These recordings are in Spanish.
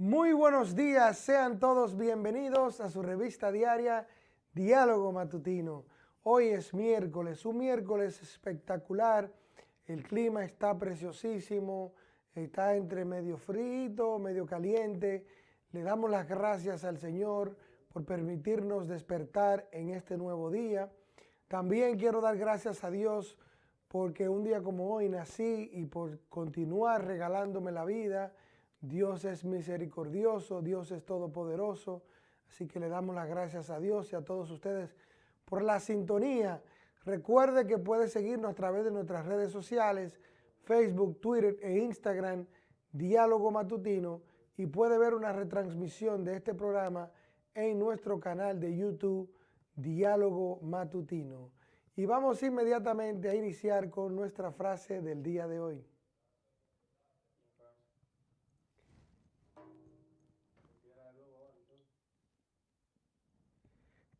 Muy buenos días, sean todos bienvenidos a su revista diaria Diálogo Matutino. Hoy es miércoles, un miércoles espectacular, el clima está preciosísimo, está entre medio frito, medio caliente. Le damos las gracias al Señor por permitirnos despertar en este nuevo día. También quiero dar gracias a Dios porque un día como hoy nací y por continuar regalándome la vida. Dios es misericordioso, Dios es todopoderoso. Así que le damos las gracias a Dios y a todos ustedes por la sintonía. Recuerde que puede seguirnos a través de nuestras redes sociales, Facebook, Twitter e Instagram, Diálogo Matutino, y puede ver una retransmisión de este programa en nuestro canal de YouTube, Diálogo Matutino. Y vamos inmediatamente a iniciar con nuestra frase del día de hoy.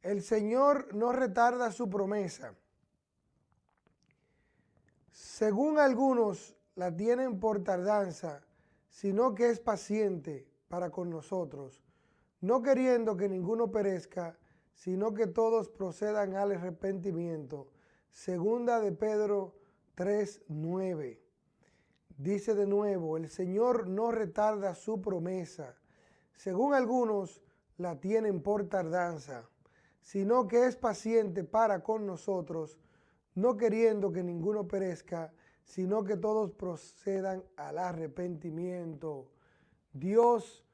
El Señor no retarda su promesa. Según algunos la tienen por tardanza, sino que es paciente para con nosotros, no queriendo que ninguno perezca, sino que todos procedan al arrepentimiento. Segunda de Pedro 3.9. Dice de nuevo, el Señor no retarda su promesa, según algunos la tienen por tardanza, sino que es paciente para con nosotros, no queriendo que ninguno perezca, sino que todos procedan al arrepentimiento. Dios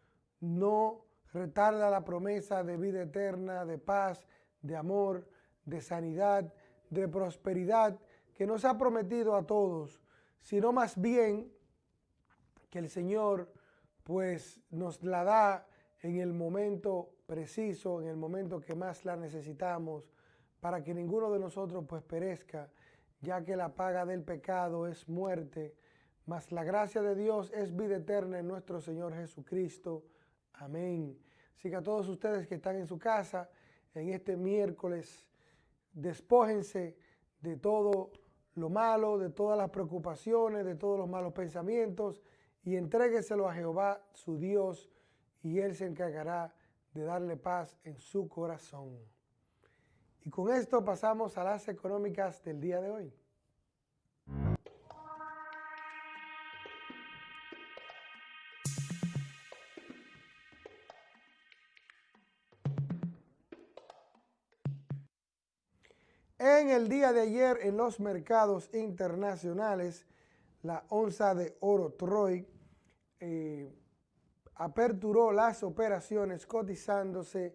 no retarda la promesa de vida eterna, de paz, de amor, de sanidad, de prosperidad que nos ha prometido a todos, sino más bien que el Señor pues nos la da en el momento preciso, en el momento que más la necesitamos, para que ninguno de nosotros pues perezca, ya que la paga del pecado es muerte, mas la gracia de Dios es vida eterna en nuestro Señor Jesucristo. Amén. Así que a todos ustedes que están en su casa en este miércoles, despójense de todo lo malo, de todas las preocupaciones, de todos los malos pensamientos y entrégueselo a Jehová, su Dios, y Él se encargará de darle paz en su corazón. Y con esto pasamos a las económicas del día de hoy. En el día de ayer en los mercados internacionales, la onza de oro Troy eh, aperturó las operaciones cotizándose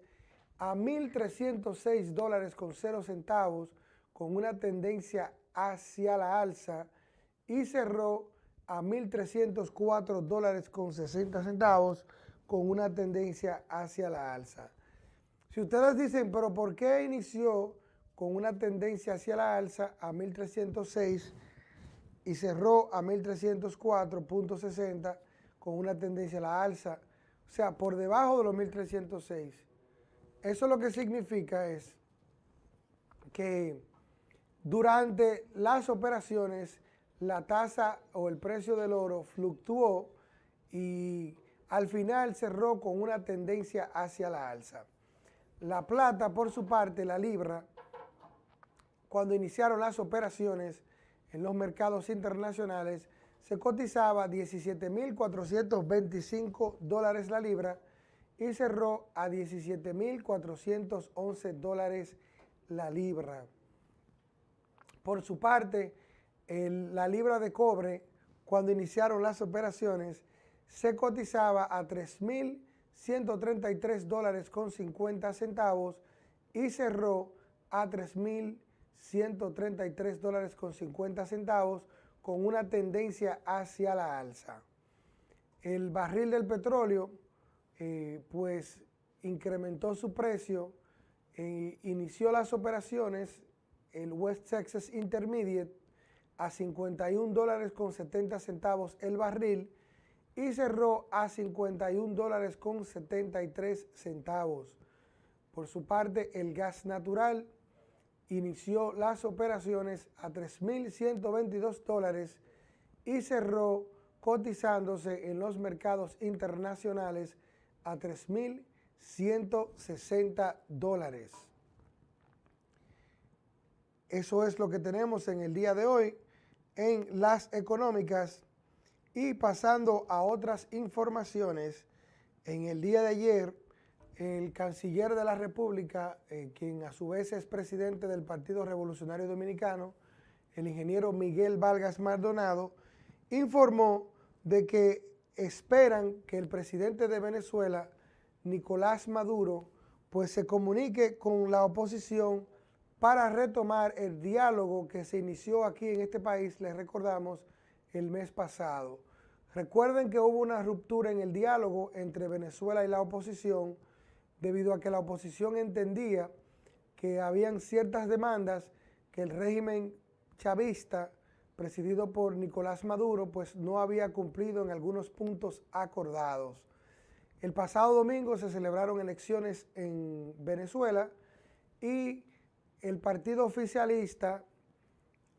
a 1.306 dólares con 0 centavos con una tendencia hacia la alza y cerró a 1.304 dólares con 60 centavos con una tendencia hacia la alza. Si ustedes dicen, pero ¿por qué inició con una tendencia hacia la alza a 1306 y cerró a 1304.60 con una tendencia a la alza, o sea, por debajo de los 1306. Eso lo que significa es que durante las operaciones la tasa o el precio del oro fluctuó y al final cerró con una tendencia hacia la alza. La plata, por su parte, la libra, cuando iniciaron las operaciones en los mercados internacionales, se cotizaba 17.425 dólares la libra y cerró a 17.411 dólares la libra. Por su parte, la libra de cobre, cuando iniciaron las operaciones, se cotizaba a 3.133 dólares con 50 centavos y cerró a 3.000 133 dólares con 50 centavos con una tendencia hacia la alza. El barril del petróleo eh, pues incrementó su precio, e inició las operaciones el West Texas Intermediate a 51 dólares con 70 centavos el barril y cerró a 51 dólares con 73 centavos. Por su parte, el gas natural inició las operaciones a 3.122 dólares y cerró cotizándose en los mercados internacionales a 3.160 dólares. Eso es lo que tenemos en el día de hoy en las económicas y pasando a otras informaciones, en el día de ayer el canciller de la República, eh, quien a su vez es presidente del Partido Revolucionario Dominicano, el ingeniero Miguel Vargas Maldonado, informó de que esperan que el presidente de Venezuela, Nicolás Maduro, pues se comunique con la oposición para retomar el diálogo que se inició aquí en este país, les recordamos, el mes pasado. Recuerden que hubo una ruptura en el diálogo entre Venezuela y la oposición debido a que la oposición entendía que habían ciertas demandas que el régimen chavista presidido por Nicolás Maduro, pues no había cumplido en algunos puntos acordados. El pasado domingo se celebraron elecciones en Venezuela y el partido oficialista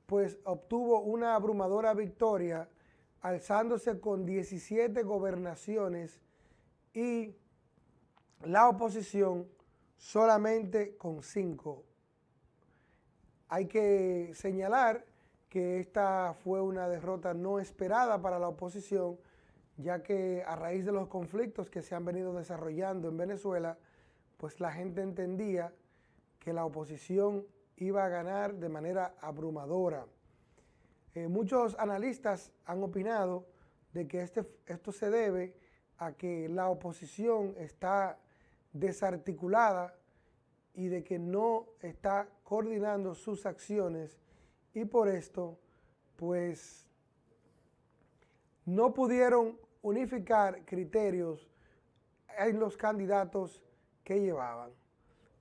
pues obtuvo una abrumadora victoria alzándose con 17 gobernaciones y la oposición solamente con 5. Hay que señalar que esta fue una derrota no esperada para la oposición, ya que a raíz de los conflictos que se han venido desarrollando en Venezuela, pues la gente entendía que la oposición iba a ganar de manera abrumadora. Eh, muchos analistas han opinado de que este, esto se debe a que la oposición está desarticulada y de que no está coordinando sus acciones y por esto, pues, no pudieron unificar criterios en los candidatos que llevaban.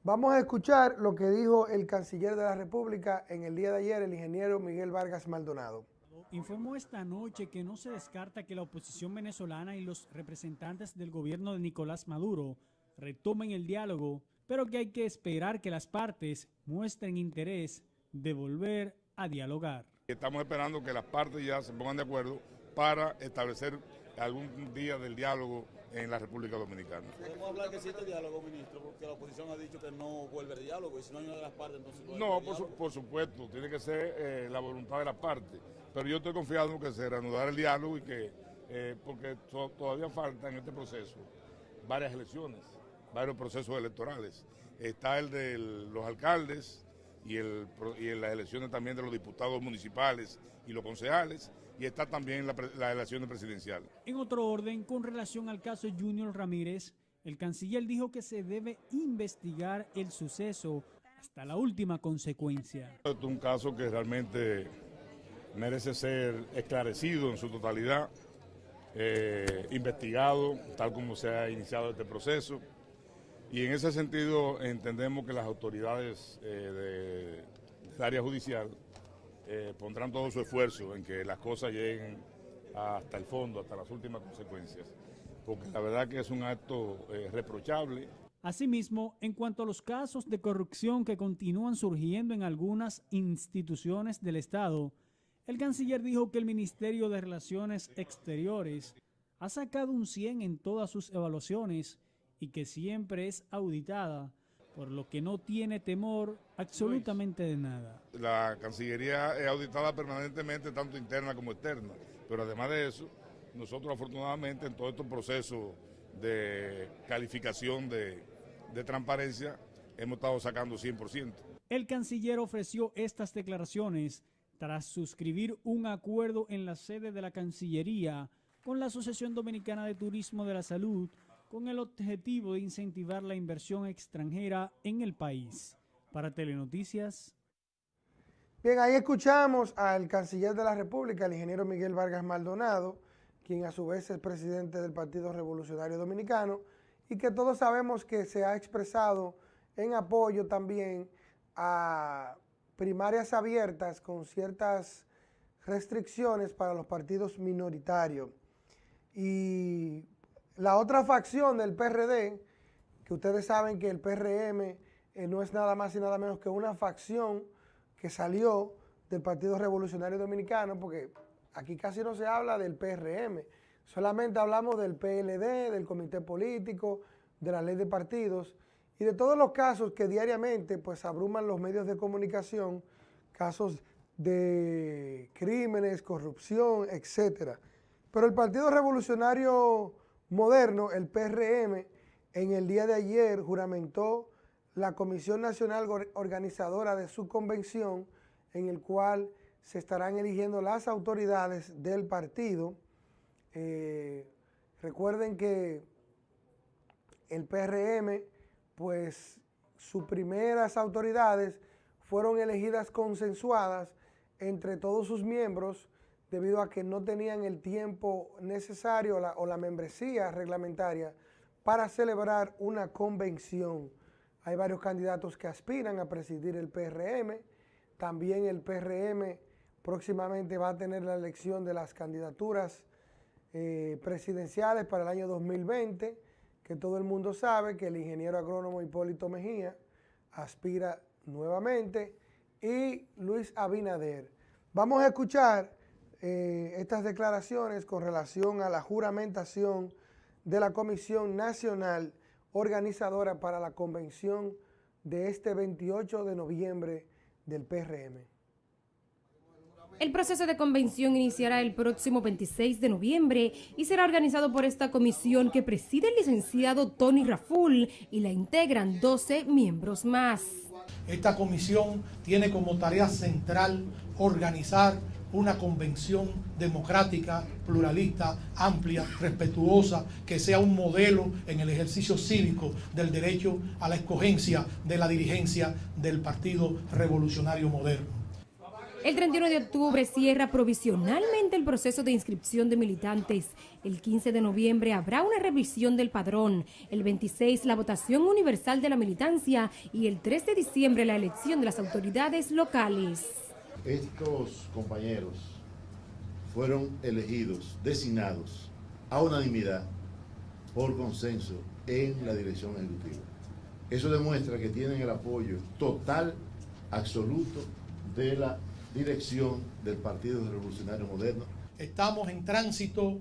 Vamos a escuchar lo que dijo el canciller de la República en el día de ayer, el ingeniero Miguel Vargas Maldonado. Informó esta noche que no se descarta que la oposición venezolana y los representantes del gobierno de Nicolás Maduro retomen el diálogo, pero que hay que esperar que las partes muestren interés de volver a dialogar. Estamos esperando que las partes ya se pongan de acuerdo para establecer algún día del diálogo en la República Dominicana. ¿Podemos hablar que existe diálogo, ministro? Porque la oposición ha dicho que no vuelve el diálogo y si no hay una de las partes, entonces... No, por, por, supuesto, tiene que ser eh, la voluntad de las partes, pero yo estoy confiado en que se reanudará el diálogo y que, eh, porque todavía falta en este proceso varias elecciones, varios procesos electorales. Está el de los alcaldes, y, el, y en las elecciones también de los diputados municipales y los concejales, y está también la, la elección presidencial. En otro orden, con relación al caso Junior Ramírez, el canciller dijo que se debe investigar el suceso hasta la última consecuencia. Este es un caso que realmente merece ser esclarecido en su totalidad, eh, investigado, tal como se ha iniciado este proceso. Y en ese sentido entendemos que las autoridades eh, del área judicial eh, pondrán todo su esfuerzo en que las cosas lleguen hasta el fondo, hasta las últimas consecuencias, porque la verdad que es un acto eh, reprochable. Asimismo, en cuanto a los casos de corrupción que continúan surgiendo en algunas instituciones del Estado, el canciller dijo que el Ministerio de Relaciones Exteriores ha sacado un 100 en todas sus evaluaciones y que siempre es auditada, por lo que no tiene temor absolutamente de nada. La Cancillería es auditada permanentemente, tanto interna como externa, pero además de eso, nosotros afortunadamente en todo este proceso de calificación de, de transparencia hemos estado sacando 100%. El canciller ofreció estas declaraciones tras suscribir un acuerdo en la sede de la Cancillería con la Asociación Dominicana de Turismo de la Salud con el objetivo de incentivar la inversión extranjera en el país. Para Telenoticias. Bien, ahí escuchamos al canciller de la República, el ingeniero Miguel Vargas Maldonado, quien a su vez es presidente del Partido Revolucionario Dominicano y que todos sabemos que se ha expresado en apoyo también a primarias abiertas con ciertas restricciones para los partidos minoritarios. Y la otra facción del PRD, que ustedes saben que el PRM eh, no es nada más y nada menos que una facción que salió del Partido Revolucionario Dominicano, porque aquí casi no se habla del PRM, Solamente hablamos del PLD, del comité político, de la ley de partidos y de todos los casos que diariamente pues abruman los medios de comunicación, casos de crímenes, corrupción, etcétera. Pero el Partido Revolucionario Moderno, el PRM, en el día de ayer juramentó la Comisión Nacional Organizadora de su convención, en el cual se estarán eligiendo las autoridades del partido. Eh, recuerden que el PRM, pues sus primeras autoridades fueron elegidas consensuadas entre todos sus miembros debido a que no tenían el tiempo necesario o la membresía reglamentaria para celebrar una convención. Hay varios candidatos que aspiran a presidir el PRM. También el PRM próximamente va a tener la elección de las candidaturas eh, presidenciales para el año 2020, que todo el mundo sabe que el ingeniero agrónomo Hipólito Mejía aspira nuevamente, y Luis Abinader. Vamos a escuchar eh, estas declaraciones con relación a la juramentación de la Comisión Nacional Organizadora para la Convención de este 28 de noviembre del PRM. El proceso de convención iniciará el próximo 26 de noviembre y será organizado por esta comisión que preside el licenciado Tony Raful y la integran 12 miembros más. Esta comisión tiene como tarea central organizar una convención democrática, pluralista, amplia, respetuosa, que sea un modelo en el ejercicio cívico del derecho a la escogencia de la dirigencia del Partido Revolucionario Moderno. El 31 de octubre cierra provisionalmente el proceso de inscripción de militantes. El 15 de noviembre habrá una revisión del padrón. El 26 la votación universal de la militancia y el 3 de diciembre la elección de las autoridades locales. Estos compañeros fueron elegidos, designados a unanimidad por consenso en la dirección ejecutiva. Eso demuestra que tienen el apoyo total, absoluto de la dirección del Partido Revolucionario Moderno. Estamos en tránsito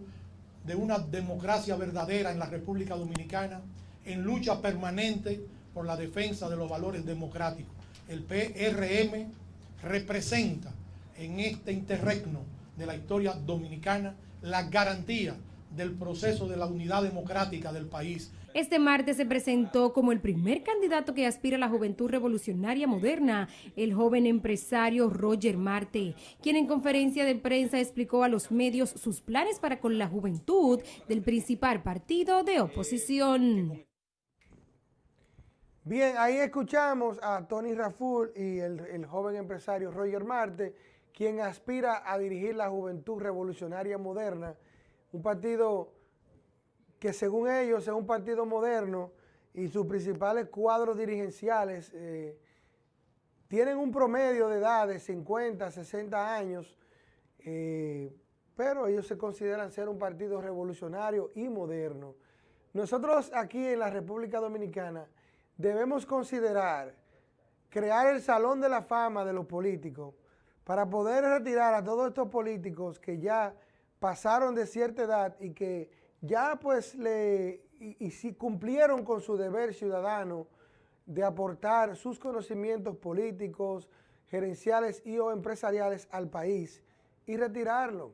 de una democracia verdadera en la República Dominicana, en lucha permanente por la defensa de los valores democráticos. El PRM representa en este interregno de la historia dominicana la garantía del proceso de la unidad democrática del país. Este martes se presentó como el primer candidato que aspira a la juventud revolucionaria moderna, el joven empresario Roger Marte, quien en conferencia de prensa explicó a los medios sus planes para con la juventud del principal partido de oposición. Bien, ahí escuchamos a Tony Raful y el, el joven empresario Roger Marte, quien aspira a dirigir la juventud revolucionaria moderna un partido que según ellos es un partido moderno y sus principales cuadros dirigenciales eh, tienen un promedio de edad de 50, 60 años, eh, pero ellos se consideran ser un partido revolucionario y moderno. Nosotros aquí en la República Dominicana debemos considerar crear el salón de la fama de los políticos para poder retirar a todos estos políticos que ya pasaron de cierta edad y que ya pues le, y, si cumplieron con su deber ciudadano de aportar sus conocimientos políticos, gerenciales y o empresariales al país y retirarlo.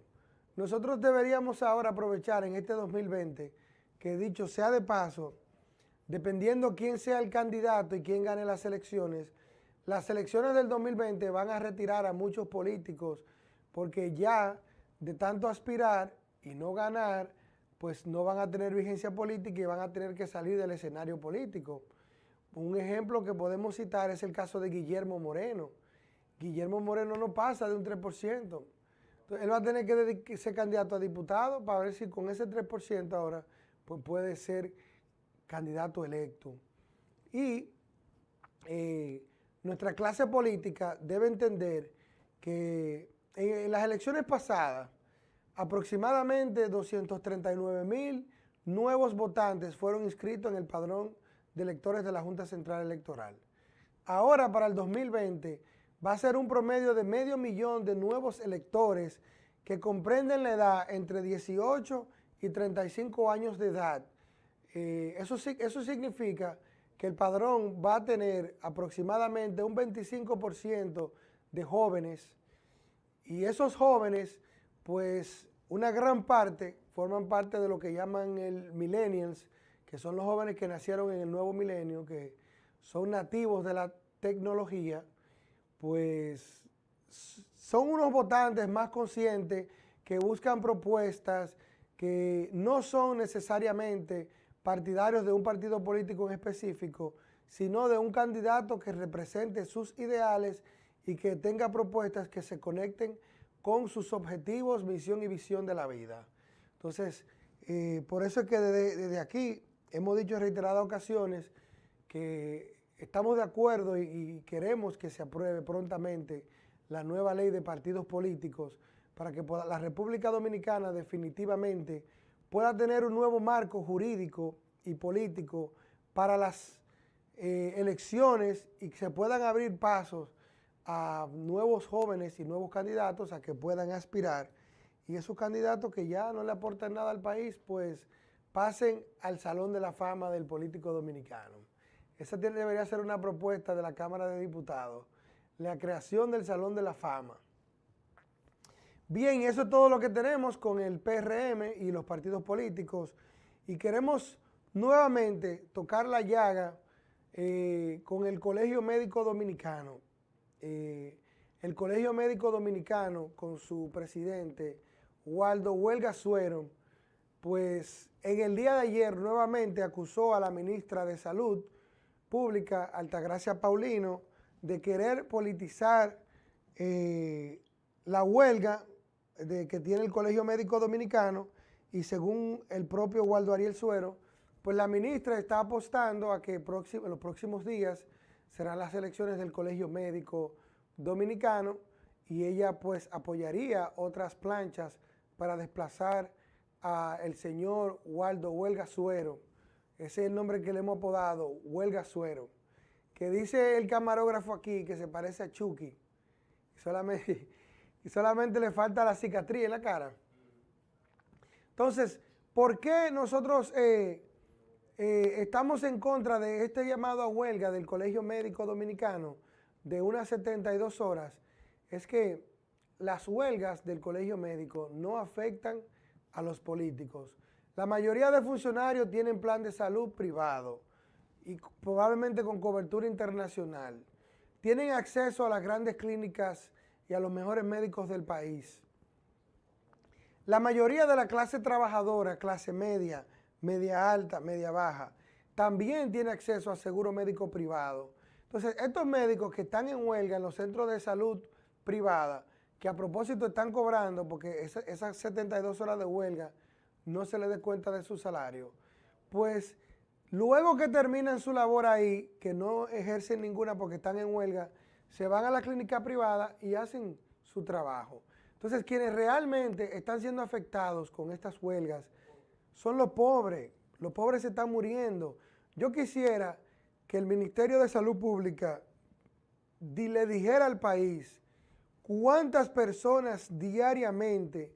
Nosotros deberíamos ahora aprovechar en este 2020, que dicho sea de paso, dependiendo quién sea el candidato y quién gane las elecciones, las elecciones del 2020 van a retirar a muchos políticos porque ya de tanto aspirar y no ganar, pues no van a tener vigencia política y van a tener que salir del escenario político. Un ejemplo que podemos citar es el caso de Guillermo Moreno. Guillermo Moreno no pasa de un 3%. Entonces, él va a tener que ser candidato a diputado para ver si con ese 3% ahora pues puede ser candidato electo. Y eh, nuestra clase política debe entender que en, las elecciones pasadas, aproximadamente 239 mil nuevos votantes fueron inscritos en el padrón de electores de la Junta Central Electoral. Ahora, para el 2020, va a ser un promedio de medio millón de nuevos electores que comprenden la edad entre 18 y 35 años de edad. Eh, eso, eso significa que el padrón va a tener aproximadamente un 25% de jóvenes y esos jóvenes, pues una gran parte forman parte de lo que llaman el millennials, que son los jóvenes que nacieron en el nuevo milenio, que son nativos de la tecnología, pues son unos votantes más conscientes que buscan propuestas que no son necesariamente partidarios de un partido político en específico, sino de un candidato que represente sus ideales y que tenga propuestas que se conecten con sus objetivos, misión y visión de la vida. Entonces, eh, por eso es que desde, aquí hemos dicho en reiteradas ocasiones que estamos de acuerdo y, queremos que se apruebe prontamente la nueva ley de partidos políticos para que la República Dominicana definitivamente pueda tener un nuevo marco jurídico y político para las eh, elecciones y que se puedan abrir pasos a nuevos jóvenes y nuevos candidatos a que puedan aspirar y esos candidatos que ya no le aportan nada al país, pues pasen al Salón de la Fama del político dominicano. Esa debería ser una propuesta de la Cámara de Diputados, la creación del Salón de la Fama. Bien, eso es todo lo que tenemos con el PRM y los partidos políticos y queremos nuevamente tocar la llaga eh, con el Colegio Médico Dominicano. Eh, el Colegio Médico Dominicano con su presidente, Waldo Huelga Suero, pues en el día de ayer nuevamente acusó a la ministra de Salud Pública, Altagracia Paulino, de querer politizar eh, la huelga de, que tiene el Colegio Médico Dominicano y según el propio Waldo Ariel Suero, pues la ministra está apostando a que en los próximos días serán las elecciones del Colegio Médico Dominicano y ella pues apoyaría otras planchas para desplazar al señor Waldo Huelga Suero. Ese es el nombre que le hemos apodado, Huelga Suero. Que dice el camarógrafo aquí que se parece a Chucky. Solamente, y solamente le falta la cicatriz en la cara. Entonces, ¿por qué nosotros eh, eh, estamos en contra de este llamado a huelga del Colegio Médico Dominicano de unas 72 horas? Es que las huelgas del colegio médico no afectan a los políticos. La mayoría de funcionarios tienen plan de salud privado y probablemente con cobertura internacional. Tienen acceso a las grandes clínicas y a los mejores médicos del país. La mayoría de la clase trabajadora, clase media, media alta, media baja, también tiene acceso a seguro médico privado. Entonces, estos médicos que están en huelga en los centros de salud privada, que a propósito están cobrando, porque esas 72 horas de huelga no se les dé cuenta de su salario, pues luego que terminan su labor ahí, que no ejercen ninguna porque están en huelga, se van a la clínica privada y hacen su trabajo. Entonces, quienes realmente están siendo afectados con estas huelgas son los pobres. Los pobres se están muriendo. Yo quisiera que el Ministerio de Salud Pública le dijera al país ¿Cuántas personas diariamente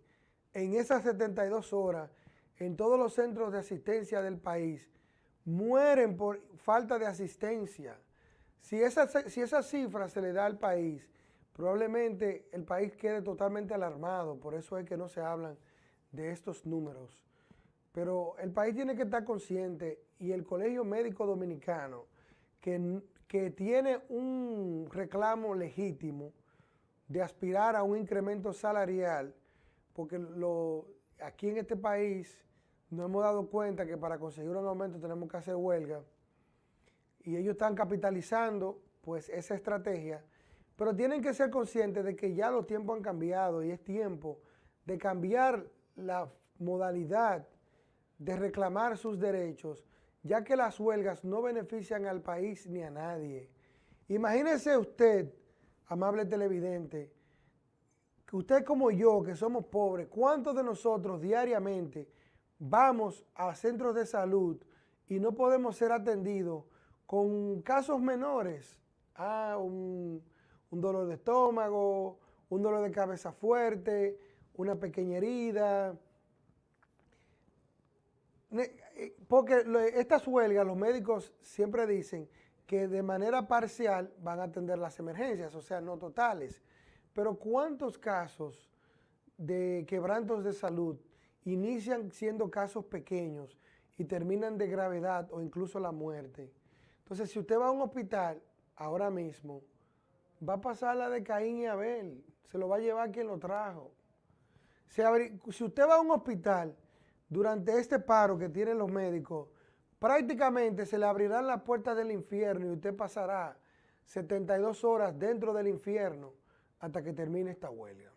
en esas 72 horas en todos los centros de asistencia del país mueren por falta de asistencia? Si esa, si esa cifra se le da al país, probablemente el país quede totalmente alarmado, por eso es que no se hablan de estos números. Pero el país tiene que estar consciente y el Colegio Médico Dominicano, que, que tiene un reclamo legítimo, de aspirar a un incremento salarial, porque lo, aquí en este país nos hemos dado cuenta que para conseguir un aumento tenemos que hacer huelga, y ellos están capitalizando pues esa estrategia, pero tienen que ser conscientes de que ya los tiempos han cambiado y es tiempo de cambiar la modalidad de reclamar sus derechos, ya que las huelgas no benefician al país ni a nadie. Imagínese usted amable televidente, que usted como yo, que somos pobres, ¿cuántos de nosotros diariamente vamos a centros de salud y no podemos ser atendidos con casos menores? Ah, un, un dolor de estómago, un dolor de cabeza fuerte, una pequeña herida, eh, porque estas huelgas, los médicos siempre dicen que de manera parcial van a atender las emergencias, o sea, no totales. Pero ¿cuántos casos de quebrantos de salud inician siendo casos pequeños y terminan de gravedad o incluso la muerte? Entonces, si usted va a un hospital ahora mismo, va a pasar la de Caín y Abel, se lo va a llevar quien lo trajo. Si usted va a un hospital durante este paro que tienen los médicos, prácticamente se le abrirán las puertas del infierno y usted pasará 72 horas dentro del infierno hasta que termine esta huelga.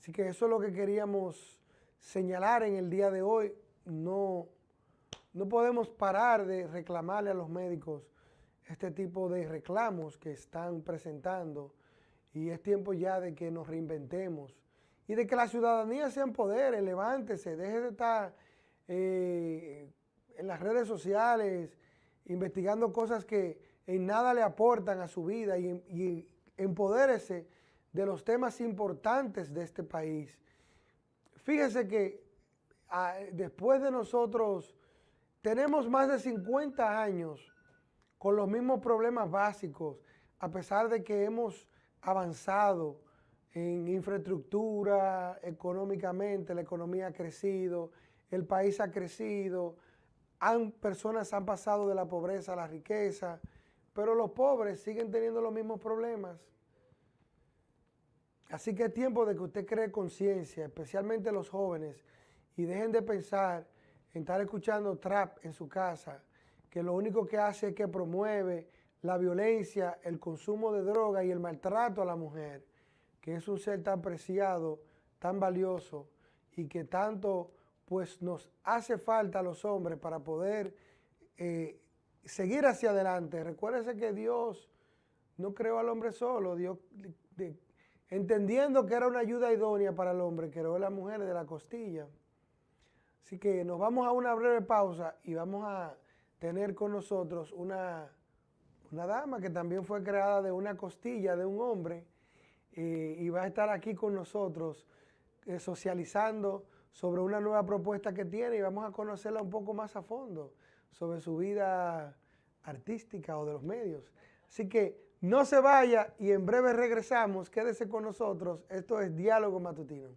Así que eso es lo que queríamos señalar en el día de hoy. No, no podemos parar de reclamarle a los médicos este tipo de reclamos que están presentando y es tiempo ya de que nos reinventemos y de que la ciudadanía se empodere, levántese, deje de estar eh, en las redes sociales investigando cosas que en nada le aportan a su vida y, y empodérese de los temas importantes de este país. Fíjese que ah, después de nosotros tenemos más de 50 años con los mismos problemas básicos, a pesar de que hemos avanzado, en infraestructura, económicamente, la economía ha crecido, el país ha crecido, han, personas han pasado de la pobreza a la riqueza, pero los pobres siguen teniendo los mismos problemas. Así que es tiempo de que usted cree conciencia, especialmente los jóvenes, y dejen de pensar en estar escuchando trap en su casa, que lo único que hace es que promueve la violencia, el consumo de droga y el maltrato a la mujer que es un ser tan preciado, tan valioso y que tanto pues nos hace falta a los hombres para poder eh, seguir hacia adelante. Recuérdese que Dios no creó al hombre solo, Dios entendiendo que era una ayuda idónea para el hombre, creó a la mujer de la costilla. Así que nos vamos a una breve pausa y vamos a tener con nosotros una, una dama que también fue creada de una costilla de un hombre, y va a estar aquí con nosotros eh, socializando sobre una nueva propuesta que tiene y vamos a conocerla un poco más a fondo sobre su vida artística o de los medios. Así que no se vaya y en breve regresamos. Quédese con nosotros. Esto es Diálogo Matutino.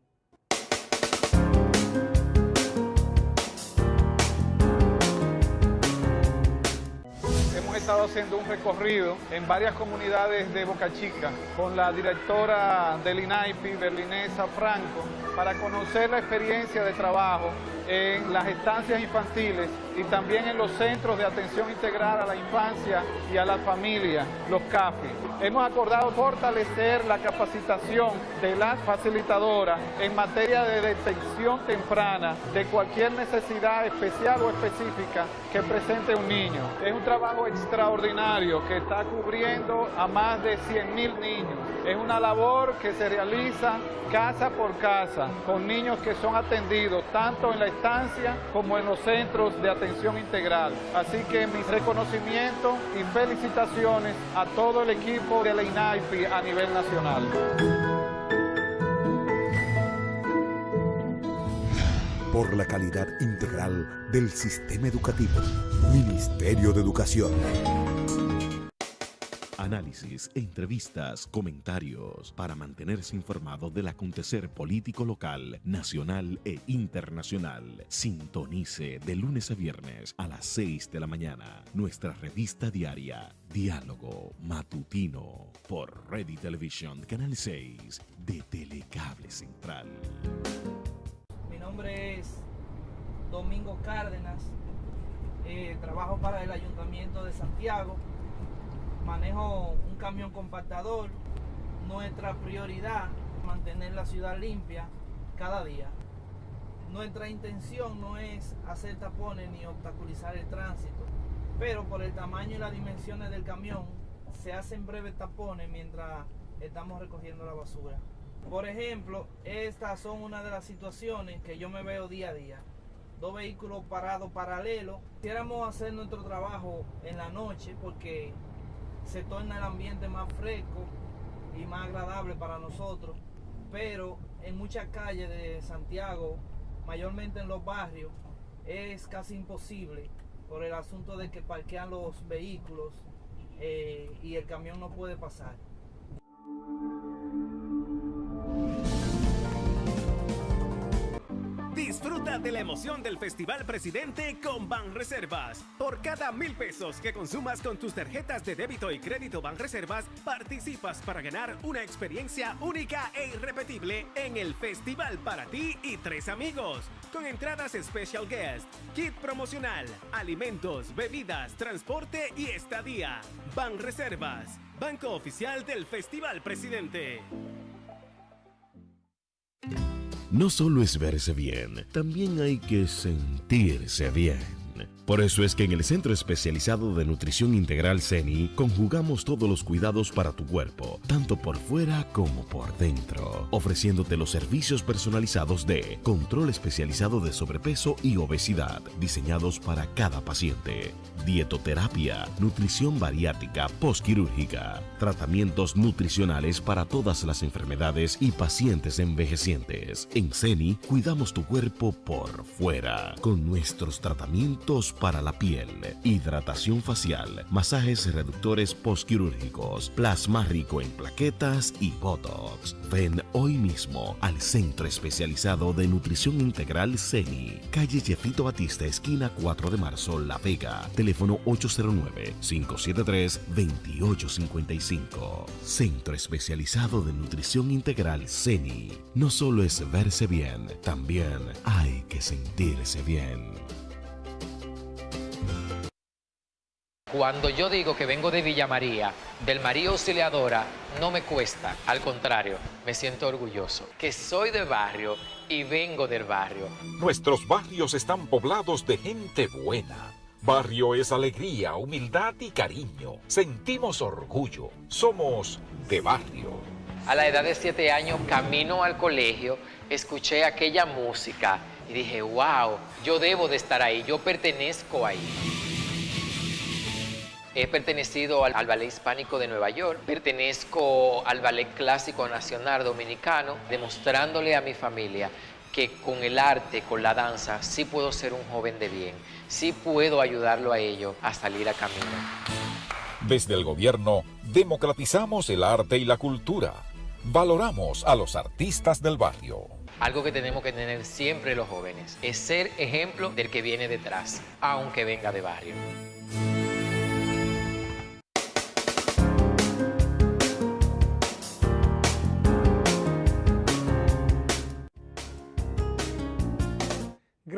Estado haciendo un recorrido en varias comunidades de Boca Chica con la directora del INAIPI, Berlinesa Franco, para conocer la experiencia de trabajo en las estancias infantiles y también en los centros de atención integral a la infancia y a la familia, los CAFI. Hemos acordado fortalecer la capacitación de las facilitadoras en materia de detección temprana de cualquier necesidad especial o específica que presente un niño. Es un trabajo extraordinario que está cubriendo a más de 100.000 niños. Es una labor que se realiza casa por casa con niños que son atendidos tanto en la como en los centros de atención integral. Así que mis reconocimientos y felicitaciones a todo el equipo de la INAIPI a nivel nacional. Por la calidad integral del sistema educativo. Ministerio de Educación análisis, entrevistas, comentarios, para mantenerse informado del acontecer político local, nacional e internacional. Sintonice de lunes a viernes a las 6 de la mañana nuestra revista diaria Diálogo Matutino por Ready Television Canal 6 de Telecable Central. Mi nombre es Domingo Cárdenas, eh, trabajo para el Ayuntamiento de Santiago manejo un camión compactador. Nuestra prioridad mantener la ciudad limpia cada día. Nuestra intención no es hacer tapones ni obstaculizar el tránsito, pero por el tamaño y las dimensiones del camión se hacen breves tapones mientras estamos recogiendo la basura. Por ejemplo, estas son una de las situaciones que yo me veo día a día. Dos vehículos parados paralelos. Quisiéramos hacer nuestro trabajo en la noche porque se torna el ambiente más fresco y más agradable para nosotros. Pero en muchas calles de Santiago, mayormente en los barrios, es casi imposible por el asunto de que parquean los vehículos eh, y el camión no puede pasar. Disfruta de la emoción del Festival Presidente con Banreservas. Por cada mil pesos que consumas con tus tarjetas de débito y crédito Banreservas, participas para ganar una experiencia única e irrepetible en el festival para ti y tres amigos. Con entradas Special Guest, kit promocional, alimentos, bebidas, transporte y estadía. Banreservas, Banco Oficial del Festival Presidente. No solo es verse bien, también hay que sentirse bien. Por eso es que en el Centro Especializado de Nutrición Integral CENI conjugamos todos los cuidados para tu cuerpo, tanto por fuera como por dentro, ofreciéndote los servicios personalizados de control especializado de sobrepeso y obesidad, diseñados para cada paciente, dietoterapia, nutrición bariátrica postquirúrgica, tratamientos nutricionales para todas las enfermedades y pacientes envejecientes. En CENI cuidamos tu cuerpo por fuera con nuestros tratamientos para la piel, hidratación facial, masajes reductores postquirúrgicos, plasma rico en plaquetas y botox. Ven hoy mismo al Centro Especializado de Nutrición Integral CENI, calle Jefito Batista, esquina 4 de marzo, La Vega, teléfono 809-573-2855. Centro Especializado de Nutrición Integral CENI. No solo es verse bien, también hay que sentirse bien. Cuando yo digo que vengo de Villa María, del María Auxiliadora, no me cuesta, al contrario, me siento orgulloso, que soy de barrio y vengo del barrio. Nuestros barrios están poblados de gente buena. Barrio es alegría, humildad y cariño. Sentimos orgullo. Somos de barrio. A la edad de siete años, camino al colegio, escuché aquella música y dije, wow, yo debo de estar ahí, yo pertenezco ahí. He pertenecido al, Ballet Hispánico de Nueva York, pertenezco al Ballet Clásico Nacional Dominicano, demostrándole a mi familia que con el arte, con la danza, sí puedo ser un joven de bien, sí puedo ayudarlo a ellos a salir a camino. Desde el gobierno, democratizamos el arte y la cultura. Valoramos a los artistas del barrio. Algo que tenemos que tener siempre los jóvenes es ser ejemplo del que viene detrás, aunque venga de barrio.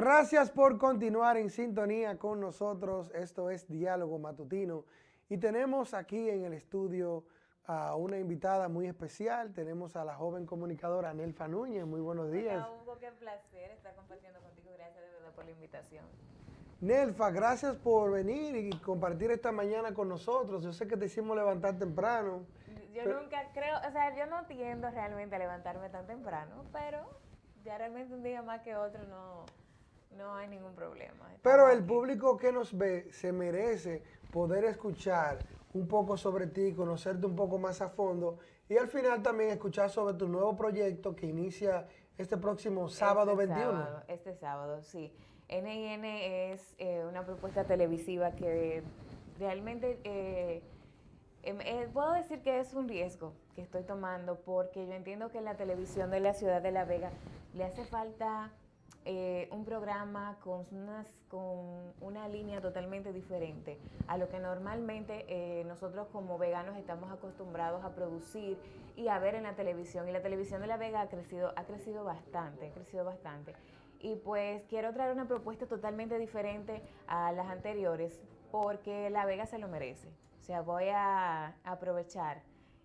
Gracias por continuar en sintonía con nosotros. Esto es Diálogo Matutino y tenemos aquí en el estudio a una invitada muy especial. Tenemos a la joven comunicadora Nelfa Núñez. Muy buenos días. Hola Hugo, qué placer estar compartiendo contigo. Gracias de verdad por la invitación. Nelfa, gracias por venir y compartir esta mañana con nosotros. Yo sé que te hicimos levantar temprano. Yo nunca creo, o sea, yo no tiendo realmente a levantarme tan temprano, pero ya realmente un día más que otro no no hay ningún problema. Pero el público que nos ve se merece poder escuchar un poco sobre ti, conocerte un poco más a fondo y al final también escuchar sobre tu nuevo proyecto que inicia este próximo este sábado 21. este sábado, sí. NIN es eh, una propuesta televisiva que realmente eh, em, eh, puedo decir que es un riesgo que estoy tomando porque yo entiendo que la televisión de la ciudad de La Vega le hace falta eh, un programa con, una línea totalmente diferente a lo que normalmente eh, nosotros como veganos estamos acostumbrados a producir y a ver en la televisión. Y la televisión de La Vega ha crecido, ha crecido bastante, ha crecido bastante. Y pues quiero traer una propuesta totalmente diferente a las anteriores porque La Vega se lo merece. O sea, voy a aprovechar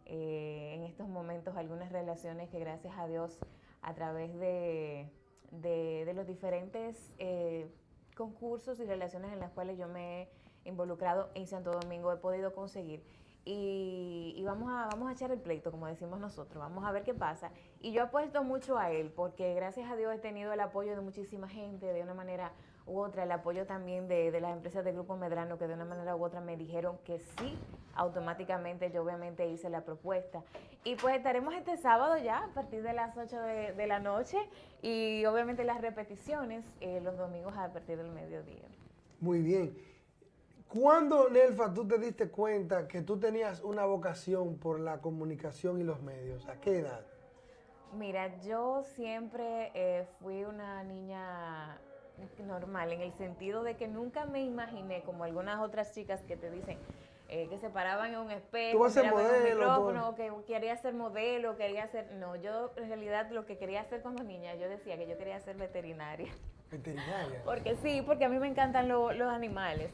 eh, en estos momentos algunas relaciones que gracias a Dios a través de de, los diferentes eh, concursos y relaciones en las cuales yo me he involucrado en Santo Domingo, he podido conseguir. Y, vamos, a, vamos a echar el pleito, como decimos nosotros, vamos a ver qué pasa. Y yo apuesto mucho a él, porque gracias a Dios he tenido el apoyo de muchísima gente de una manera u otra, el apoyo también de, de las empresas del Grupo Medrano, que de una manera u otra me dijeron que sí, automáticamente yo obviamente hice la propuesta. Y pues estaremos este sábado ya, a partir de las 8 de, de la noche, y obviamente las repeticiones eh, los domingos a partir del mediodía. Muy bien. ¿Cuándo, Nelfa, tú te diste cuenta que tú tenías una vocación por la comunicación y los medios? ¿A qué edad? Mira, yo siempre eh, fui una niña normal, en el sentido de que nunca me imaginé, como algunas otras chicas que te dicen, eh, que se paraban en un espejo, Tú vas a ser miraban en un modelo, micrófono, que quería ser modelo, quería ser... No, yo en realidad lo que quería hacer cuando niña, yo decía que yo quería ser veterinaria. Veterinaria. Porque sí, porque a mí me encantan lo- los animales,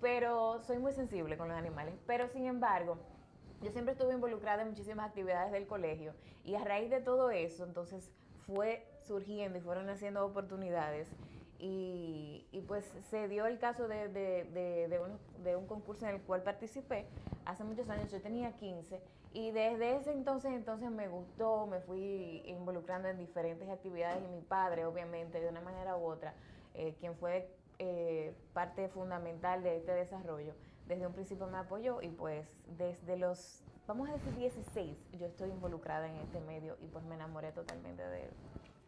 pero soy muy sensible con los animales. Pero sin embargo, yo siempre estuve involucrada en muchísimas actividades del colegio y a raíz de todo eso, entonces fue surgiendo y fueron haciendo oportunidades. Y, pues se dio el caso de, de, de un concurso en el cual participé hace muchos años, yo tenía 15 y desde ese entonces entonces me gustó, me fui involucrando en diferentes actividades y mi padre obviamente de una manera u otra, eh, quien fue eh, parte fundamental de este desarrollo, desde un principio me apoyó y pues desde los, vamos a decir 16, yo estoy involucrada en este medio y pues me enamoré totalmente de él.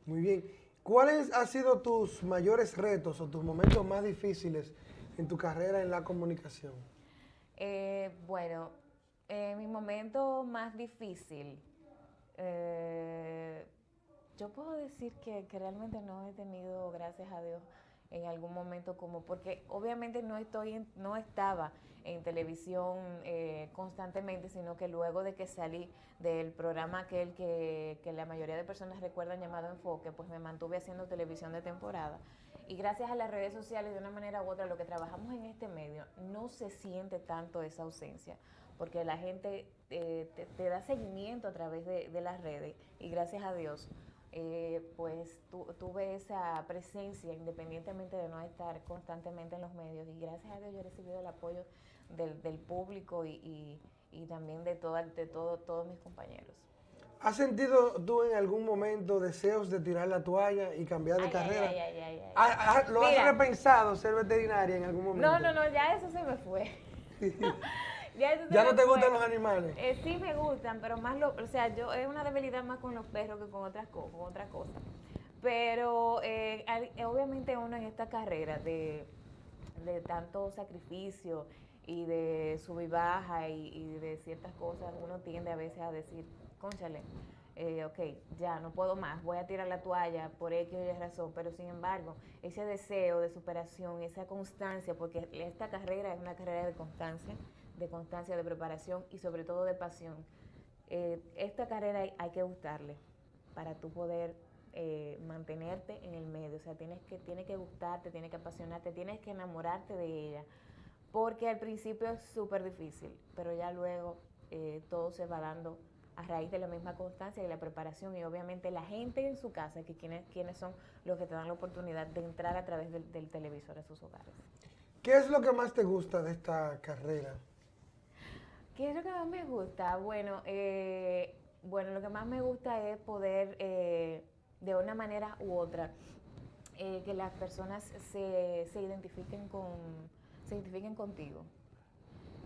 Muy bien. ¿Cuáles han sido tus mayores retos o tus momentos más difíciles en tu carrera en la comunicación? Eh, bueno, eh, mi momento más difícil, eh, yo puedo decir que, que realmente no he tenido, gracias a Dios, en algún momento como, porque obviamente no estoy, en- no estaba en televisión eh, constantemente, sino que luego de que salí del programa aquel que, que la mayoría de personas recuerdan llamado Enfoque, pues me mantuve haciendo televisión de temporada. Y gracias a las redes sociales, de una manera u otra, lo que trabajamos en este medio, no se siente tanto esa ausencia, porque la gente eh, te, te da seguimiento a través de, de las redes y gracias a Dios, eh, pues tu- tuve esa presencia independientemente de no estar constantemente en los medios y gracias a Dios yo he recibido el apoyo del, del público y, y- y también de, toda, de todo, todos mis compañeros. ¿Has sentido tú en algún momento deseos de tirar la toalla y cambiar de Ay, carrera? ay, ay, ay, ay. ¿Ha- ha- ¿Lo Mira. has repensado ser veterinaria en algún momento? No, no, no, ya eso se me fue. ya eso se ¿Ya me no te fue. gustan los animales? Eh, sí me gustan, pero más lo, o sea, yo es una debilidad más con los perros que con otras cosas, con otras cosas. Pero eh, eh, obviamente uno en esta carrera de, de tanto sacrificio y de sub y baja y, y de ciertas cosas, uno tiende a veces a decir, conchale, eh, ok, ya no puedo más, voy a tirar la toalla por X o Y razón, pero sin embargo, ese deseo de superación, esa constancia, porque esta carrera es una carrera de constancia, de constancia, de preparación y sobre todo de pasión. Eh, esta carrera hay, que gustarle para tú poder eh, mantenerte en el medio, o sea, tienes que, tiene que gustarte, tiene que apasionarte, tienes que enamorarte de ella, porque al principio es súper difícil, pero ya luego eh, todo se va dando a raíz de la misma constancia y la preparación y obviamente la gente en su casa, que quienes, quienes son los que te dan la oportunidad de entrar a través del, del televisor a sus hogares. ¿Qué es lo que más te gusta de esta carrera? ¿Qué es lo que más me gusta? Bueno, eh, bueno, lo que más me gusta es poder, eh, de una manera u otra, eh, que las personas se, se identifiquen con, se identifiquen contigo.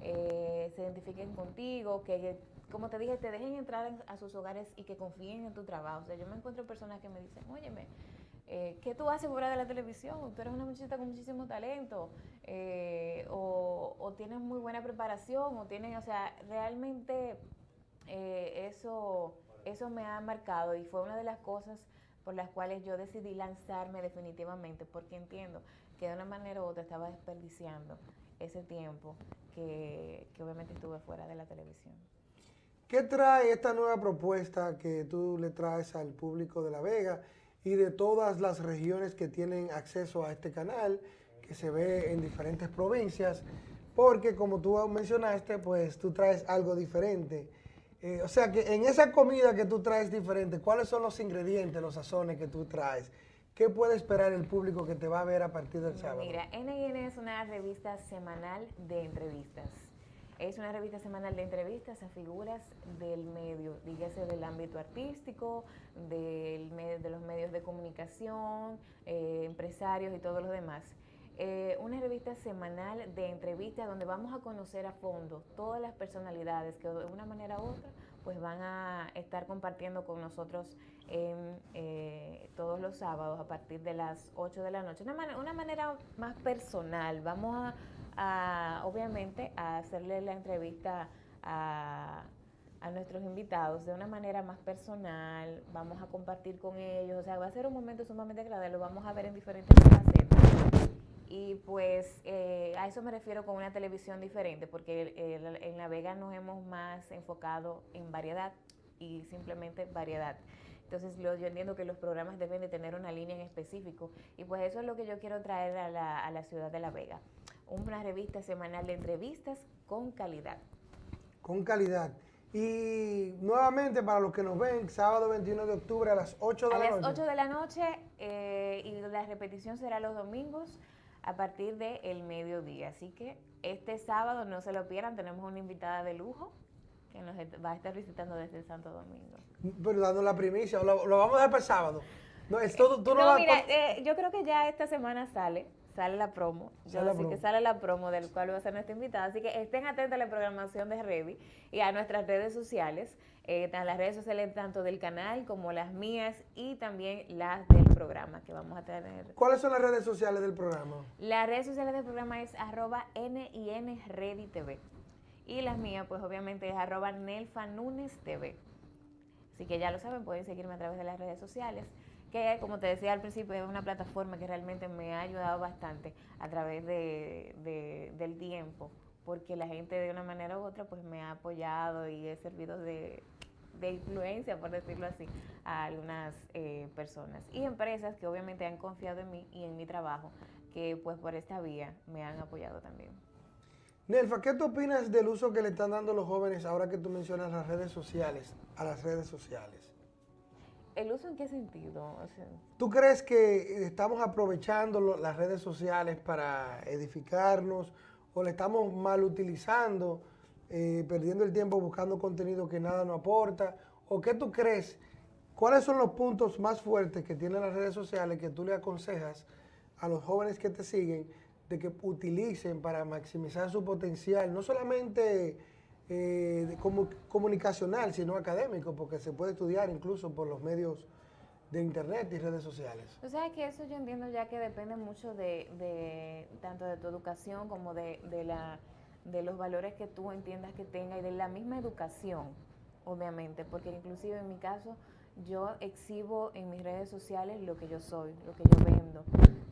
Eh, se identifiquen contigo, que como te dije, te dejen entrar en- a sus hogares y que confíen en tu trabajo. O sea, yo me encuentro personas que me dicen, óyeme, eh, ¿qué tú haces fuera de la televisión? Tú eres una muchachita con muchísimo talento, eh, o, o tienes muy buena preparación, o tienen, o sea, realmente eh, eso, eso me ha marcado y fue una de las cosas por las cuales yo decidí lanzarme definitivamente, porque entiendo que de una manera u otra estaba desperdiciando ese tiempo que, que obviamente estuve fuera de la televisión. ¿Qué trae esta nueva propuesta que tú le traes al público de La Vega y de todas las regiones que tienen acceso a este canal, que se ve en diferentes provincias? Porque como tú mencionaste, pues tú traes algo diferente. Eh, o sea que en esa comida que tú traes diferente, ¿cuáles son los ingredientes, los sazones que tú traes? ¿Qué puede esperar el público que te va a ver a partir del sábado? Mira, NN es una revista semanal de entrevistas. Es una revista semanal de entrevistas a figuras del medio, dígase del ámbito artístico, del, de los medios de comunicación, eh, empresarios y todos los demás. Eh, una revista semanal de entrevistas donde vamos a conocer a fondo todas las personalidades que de una manera u otra pues van a estar compartiendo con nosotros eh, todos los sábados a partir de las 8 de la noche. Una, una manera más personal. Vamos a, obviamente, a hacerle la entrevista a, nuestros invitados de una manera más personal. Vamos a compartir con ellos. O sea, va a ser un momento sumamente agradable. Lo vamos a ver en diferentes facetas. Y pues eh, a eso me refiero con una televisión diferente, porque en La Vega nos hemos más enfocado en variedad y simplemente variedad. Entonces yo entiendo que los programas deben de tener una línea en específico y pues eso es lo que yo quiero traer a la, a la ciudad de La Vega. Una revista semanal de entrevistas con calidad. Con calidad. Y nuevamente para los que nos ven, sábado 21 de octubre a las 8 de la noche. A las 8 de la noche eh, y la repetición será los domingos a partir del mediodía. Así que este sábado no se lo pierdan, tenemos una invitada de lujo que nos va a estar visitando desde el Santo Domingo. Pero dando la primicia, lo, vamos a dejar para el sábado. No, es todo, tú no, mira, eh, yo creo que ya esta semana sale sale la promo. Yo así que sale la promo del cual va a ser nuestra invitada. Así que estén atentos a la programación de Revi y a nuestras redes sociales, eh, las redes sociales tanto del canal como las mías y también las del programa que vamos a tener. ¿Cuáles son las redes sociales del programa? Las redes sociales del programa es arroba TV. Y las mías, pues obviamente es arroba TV. Así que ya lo saben, pueden seguirme a través de las redes sociales que como te decía al principio es una plataforma que realmente me ha ayudado bastante a través de, del tiempo, porque la gente de una manera u otra pues me ha apoyado y he servido de, influencia, por decirlo así, a algunas eh, personas y empresas que obviamente han confiado en mí y en mi trabajo, que pues por esta vía me han apoyado también. Nelfa, ¿qué tú opinas del uso que le están dando los jóvenes ahora que tú mencionas las redes sociales, a las redes sociales? ¿El uso en qué sentido? ¿Tú crees que estamos aprovechando las redes sociales para edificarnos o le estamos mal utilizando, eh, perdiendo el tiempo buscando contenido que nada nos aporta? ¿O qué tú crees? ¿Cuáles son los puntos más fuertes que tienen las redes sociales que tú le aconsejas a los jóvenes que te siguen de que utilicen para maximizar su potencial? No solamente eh, comunicacional, sino académico, porque se puede estudiar incluso por los medios de internet y redes sociales. O sea que eso yo entiendo ya que depende mucho de, tanto de tu educación como de, la, de los valores que tú entiendas que tenga y de la misma educación, obviamente, porque inclusive en mi caso yo exhibo en mis redes sociales lo que yo soy, lo que yo vendo.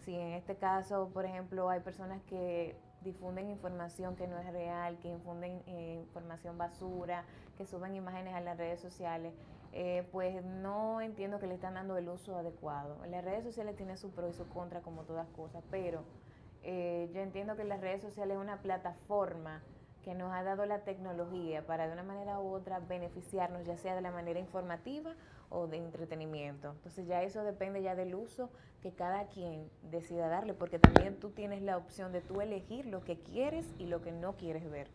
Si en este caso, por ejemplo, hay personas que difunden información que no es real, que infunden eh, información basura, que suben imágenes a las redes sociales, eh, pues no entiendo que le están dando el uso adecuado. Las redes sociales tienen su pro y su contra como todas cosas, pero eh, yo entiendo que las redes sociales es una plataforma que nos ha dado la tecnología para de una manera u otra beneficiarnos, ya sea de la manera informativa o de entretenimiento. Entonces ya eso depende ya del uso que cada quien decida darle, porque también tú tienes la opción de tú elegir lo que quieres y lo que no quieres ver.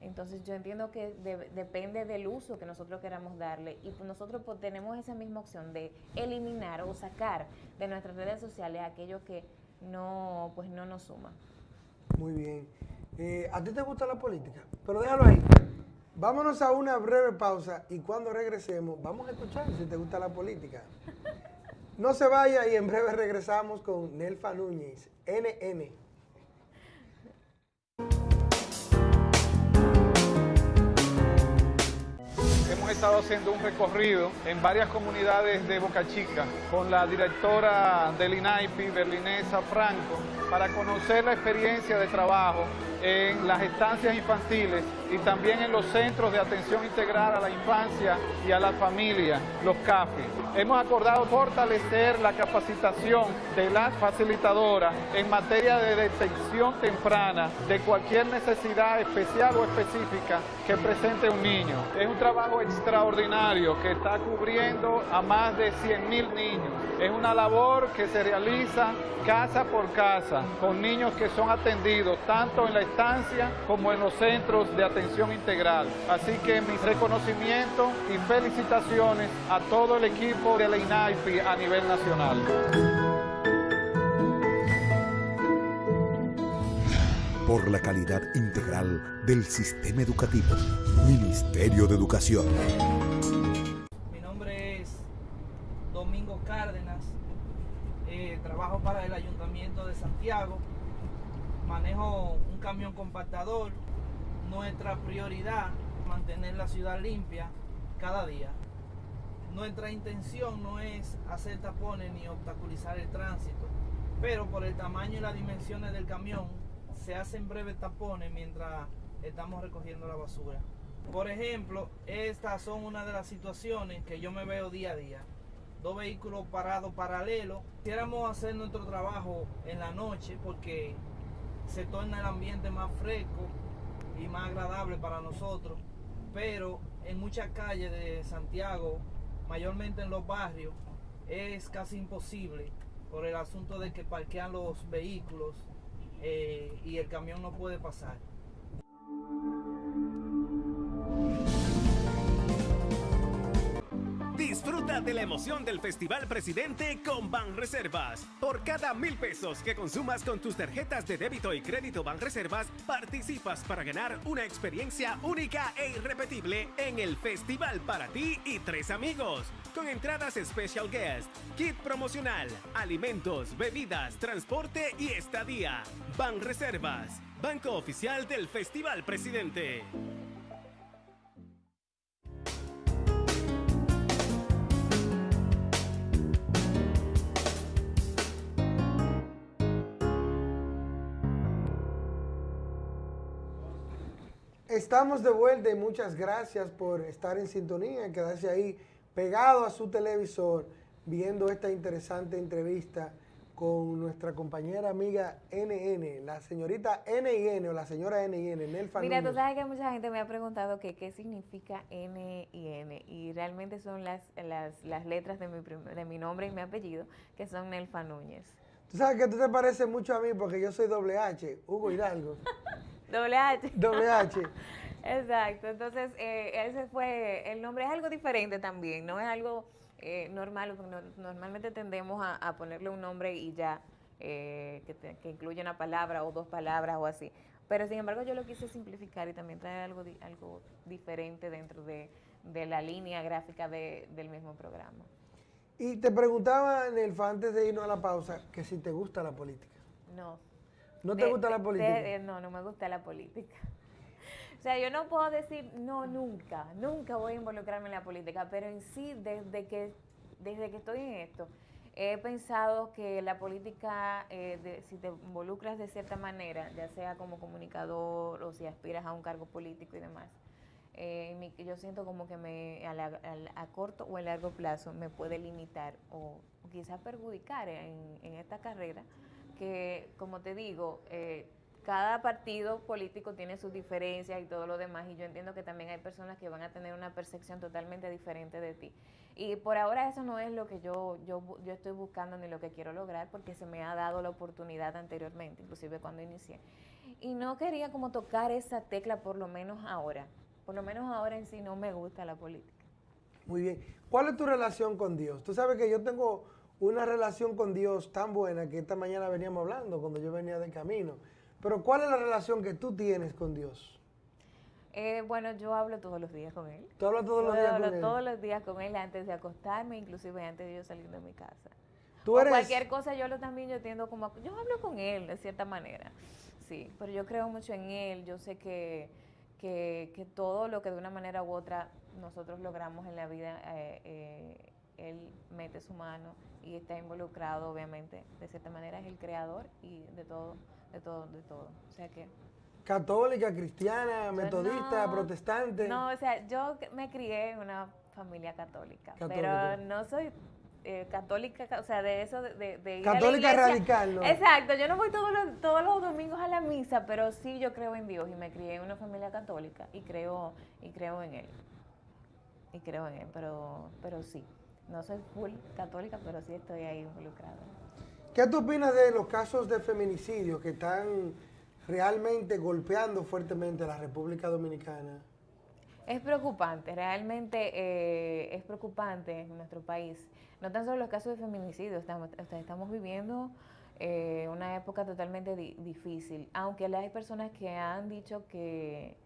Entonces yo entiendo que depende del uso que nosotros queramos darle y pues nosotros pues tenemos esa misma opción de eliminar o sacar de nuestras redes sociales aquello que no, pues no nos suma. Muy bien. Eh, ¿A ti te gusta la política? Pero déjalo ahí. Vámonos a una breve pausa y cuando regresemos vamos a escuchar si te gusta la política. No se vaya y en breve regresamos con Nelfa Núñez, NN. Hemos estado haciendo un recorrido en varias comunidades de Boca Chica con la directora del INAIPI, Berlinesa Franco, para conocer la experiencia de trabajo en las estancias infantiles y también en los centros de atención integral a la infancia y a la familia, los CAFI. Hemos acordado fortalecer la capacitación de las facilitadoras en materia de detección temprana de cualquier necesidad especial o específica que presente un niño. Es un trabajo extra extraordinario que está cubriendo a más de 100 mil niños. Es una labor que se realiza casa por casa con niños que son atendidos tanto en la estancia como en los centros de atención integral. Así que mis reconocimientos y felicitaciones a todo el equipo de la INAIPI a nivel nacional. por la calidad integral del sistema educativo. Ministerio de Educación. Mi nombre es Domingo Cárdenas, eh, trabajo para el Ayuntamiento de Santiago, manejo un camión compactador. Nuestra prioridad mantener la ciudad limpia cada día. Nuestra intención no es hacer tapones ni obstaculizar el tránsito, pero por el tamaño y las dimensiones del camión se hacen breves tapones mientras estamos recogiendo la basura. Por ejemplo, estas son una de las situaciones que yo me veo día a día. Dos vehículos parados paralelos. Quisiéramos hacer nuestro trabajo en la noche porque se torna el ambiente más fresco y más agradable para nosotros. Pero en muchas calles de Santiago, mayormente en los barrios, es casi imposible por el asunto de que parquean los vehículos eh, y el camión no puede pasar. Disfruta de la emoción del Festival Presidente con Banreservas. Por cada mil pesos que consumas con tus tarjetas de débito y crédito Banreservas, participas para ganar una experiencia única e irrepetible en el festival para ti y tres amigos. Con entradas Special Guest, kit promocional, alimentos, bebidas, transporte y estadía. Banreservas, banco oficial del Festival Presidente. Estamos de vuelta y muchas gracias por estar en sintonía, quedarse ahí pegado a su televisor viendo esta interesante entrevista con nuestra compañera amiga NN, la señorita NN o la señora NN, Nelfa Mira, tú sabes que mucha gente me ha preguntado que qué significa N y N y realmente son las, las, las letras de mi, de mi nombre y mi apellido, que son Nelfa Núñez. Tú sabes que tú te pareces mucho a mí porque yo soy doble H, Hugo Hidalgo. Doble H. Doble H. Exacto, entonces eh, ese fue, el nombre es algo diferente también, no es algo eh, normal, normalmente tendemos a, ponerle un nombre y ya, eh, que, incluye una palabra o dos palabras o así. Pero sin embargo yo lo quise simplificar y también traer algo, algo diferente dentro de, la línea gráfica del mismo programa. Y te preguntaba, Nelfa, antes de irnos a la pausa, que si te gusta la política. No. ¿No te gusta la política? no, no me gusta la política. O sea, yo no puedo decir, no, nunca, nunca voy a involucrarme en la política, pero en sí, desde que, desde que estoy en esto, he pensado que la política, eh, si te involucras de cierta manera, ya sea como comunicador o si aspiras a un cargo político y demás, eh, yo siento como que me a, corto o a largo plazo me puede limitar o, quizás perjudicar en, en esta carrera que, como te digo, eh, cada partido político tiene sus diferencias y todo lo demás, y yo entiendo que también hay personas que van a tener una percepción totalmente diferente de ti. Y por ahora eso no es lo que yo, yo, yo estoy buscando ni lo que quiero lograr, porque se me ha dado la oportunidad anteriormente, inclusive cuando inicié. Y no quería como tocar esa tecla, por lo menos ahora. Por lo menos ahora en sí no me gusta la política. Muy bien. ¿Cuál es tu relación con Dios? Tú sabes que yo tengo una relación con Dios tan buena que esta mañana veníamos hablando cuando yo venía de camino. Pero ¿cuál es la relación que tú tienes con Dios? Eh, bueno, yo hablo todos los días con Él. ¿Tú hablas todos los días con Él? todos los días con Él antes de acostarme, inclusive antes de yo salir de mi casa. ¿Tú eres... cualquier cosa yo lo también yo tiendo como... Yo hablo con Él de cierta manera, sí, pero yo creo mucho en Él. Yo sé que, que, todo lo que de una manera u otra nosotros logramos en la vida, eh, eh, Él mete su mano y está involucrado, obviamente, de cierta manera es el creador y de todo, de todo, de todo. O sea que... Católica, cristiana, metodista, protestante. No, o sea, yo me crié en una familia católica, pero no soy eh, católica, o sea, de eso, de, de Católica radical, ¿no? Exacto, yo no voy todos los, todos los domingos a la misa, pero sí yo creo en Dios y me crié en una familia católica y creo, y creo en Él. y creo en él, pero, pero sí. No soy full católica, pero sí estoy ahí involucrada. ¿Qué tú opinas de los casos de feminicidio que están realmente golpeando fuertemente a la República Dominicana? Es preocupante, realmente eh, es preocupante en nuestro país. No tan solo los casos de feminicidio, estamos, estamos viviendo eh, una época totalmente difícil, aunque hay personas que han dicho que,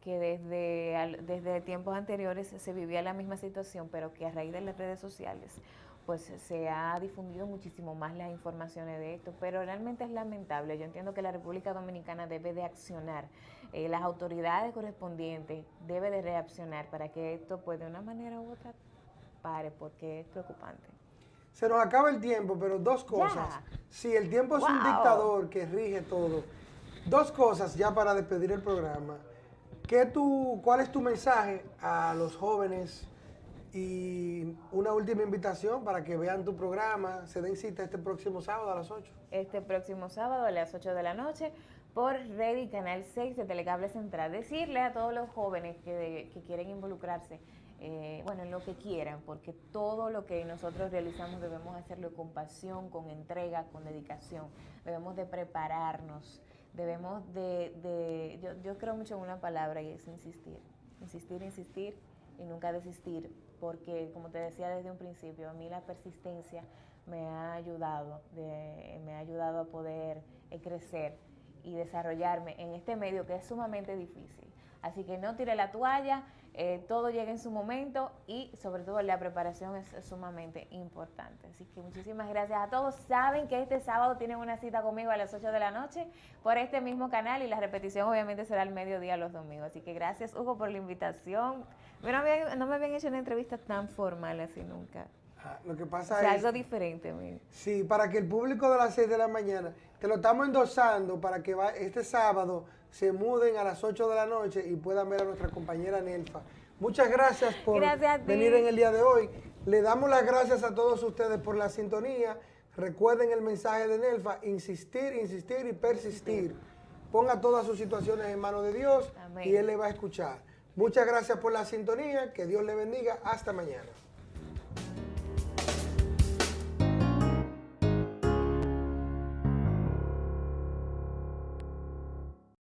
que desde, desde tiempos anteriores se vivía la misma situación, pero que a raíz de las redes sociales pues se ha difundido muchísimo más las informaciones de esto, pero realmente es lamentable. Yo entiendo que la República Dominicana debe de accionar, eh, las autoridades correspondientes deben de reaccionar para que esto pues de una manera u otra pare, porque es preocupante. Se nos acaba el tiempo, pero dos cosas. Si el tiempo es un dictador que rige todo. Dos cosas ya para despedir el programa. ¿Qué tú, ¿Cuál es tu mensaje a los jóvenes? Y una última invitación para que vean tu programa, se den cita este próximo sábado a las 8. Este próximo sábado a las 8 de la noche por Ready Canal 6 de Telecable Central. Decirle a todos los jóvenes que, que quieren involucrarse, eh, bueno, en lo que quieran, porque todo lo que nosotros realizamos debemos hacerlo con pasión, con entrega, con dedicación. Debemos de prepararnos, debemos de, de yo, yo creo mucho en una palabra y es insistir. Insistir, insistir y nunca desistir porque como te decía desde un principio, a mí la persistencia me ha ayudado, me ha ayudado a poder eh, crecer y desarrollarme en este medio que es sumamente difícil. Así que no tire la toalla, eh, todo llega en su momento y sobre todo la preparación es, sumamente importante. Así que muchísimas gracias a todos. Saben que este sábado tienen una cita conmigo a las 8 de la noche por este mismo canal y la repetición obviamente será al mediodía los domingos. Así que gracias Hugo por la invitación. Pero no me habían hecho una entrevista tan formal así nunca. Ah, lo que pasa o sea, es... algo diferente. Sí, para que el público de las 6 de la mañana, te lo estamos endosando para que va, este sábado se muden a las 8 de la noche y puedan ver a nuestra compañera Nelfa. Muchas gracias por venir en el día de hoy. Le damos las gracias a todos ustedes por la sintonía. Recuerden el mensaje de Nelfa, insistir, insistir y persistir. Ponga todas sus situaciones en manos de Dios y Él le va a escuchar. Muchas gracias por la sintonía, que Dios le bendiga, hasta mañana.